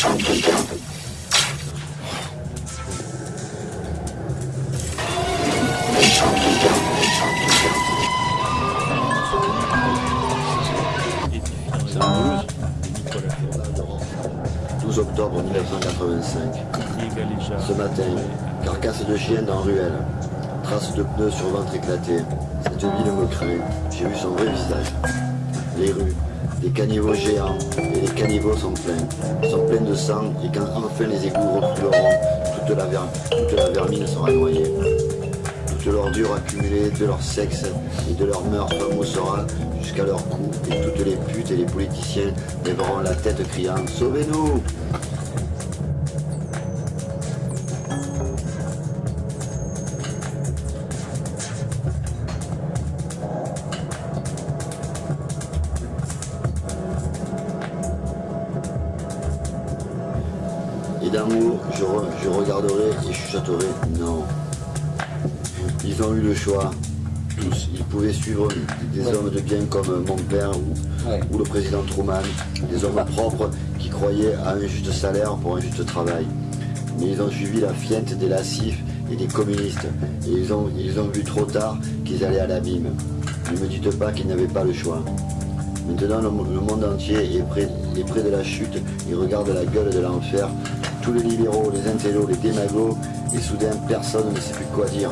C'est un blues. 12 octobre 1985. Ce matin, carcasse de chien dans ruelle. Traces de pneus sur ventre éclaté. Cette ville me craint. J'ai vu son vrai visage. Les rues, des caniveaux géants, et les caniveaux sont pleins. Sont pleins de sang, et quand enfin les égouts refouleront, toute la, ver- toute la vermine sera noyée. Toute l'ordure accumulée de leur sexe et de leur meurtre moussera jusqu'à leur cou, et toutes les putes et les politiciens lèveront la tête criant « Sauvez-nous !» D'amour, je, re- je regarderai et chuchoterai non. Ils ont eu le choix, tous. Ils pouvaient suivre des hommes de bien comme mon père ou, Ouais. ou le président Truman, des hommes propres qui croyaient à un juste salaire pour un juste travail. Mais ils ont suivi la fiente des lascifs et des communistes, et ils ont, ils ont vu trop tard qu'ils allaient à l'abîme. Ne me dites pas qu'ils n'avaient pas le choix. Maintenant, le, le monde entier est près, est près de la chute et regarde la gueule de l'enfer. Les libéraux, les intellos, les démagos, et soudain, personne ne sait plus quoi dire.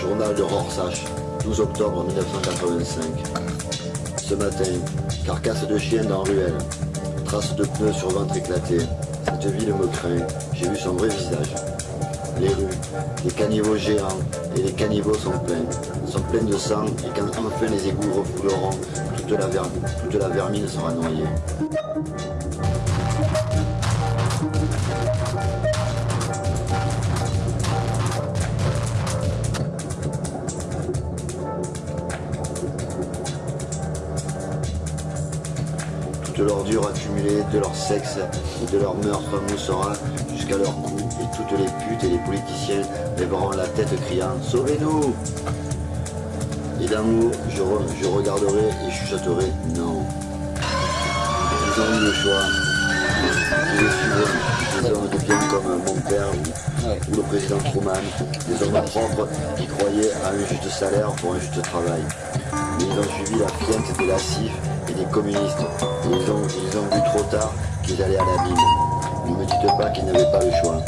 Journal de Rorschach, 12 octobre 1985. Ce matin, carcasse de chien dans ruelle. Traces de pneus sur ventre éclaté. Cette ville me craint. J'ai vu son vrai visage. Les rues, les caniveaux géants et les caniveaux sont pleins. Sont pleins de sang et quand enfin les égouts refouleront, toute la, ver- toute la vermine sera noyée. Toute l'ordure accumulée de leur sexe et de leur meurtre moussera jusqu'à leur cou, et toutes les putes et les politiciens lèveront la tête criant « Sauvez-nous !» Et d'amour, je, re- je regarderai et chuchoterai « Non !» Ils ont eu le choix. Ils suivre des hommes de bien comme mon père ou, le président Truman, des hommes propres qui croyaient à un juste salaire pour un juste travail. Mais ils ont suivi la fiente des lascifs communistes. Ils ont, ils ont vu trop tard qu'ils allaient à l'abîme. Ne me dites pas qu'ils n'avaient pas le choix.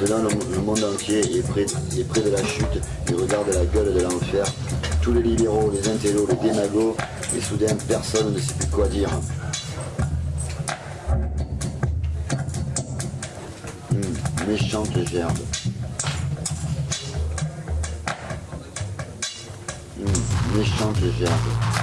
Maintenant, le, monde entier est près, est près de la chute et regarde la gueule de l'enfer. Tous les libéraux, les intellos, les démagos, et soudain, personne ne sait plus quoi dire. Méchante gerbe. Méchante gerbe.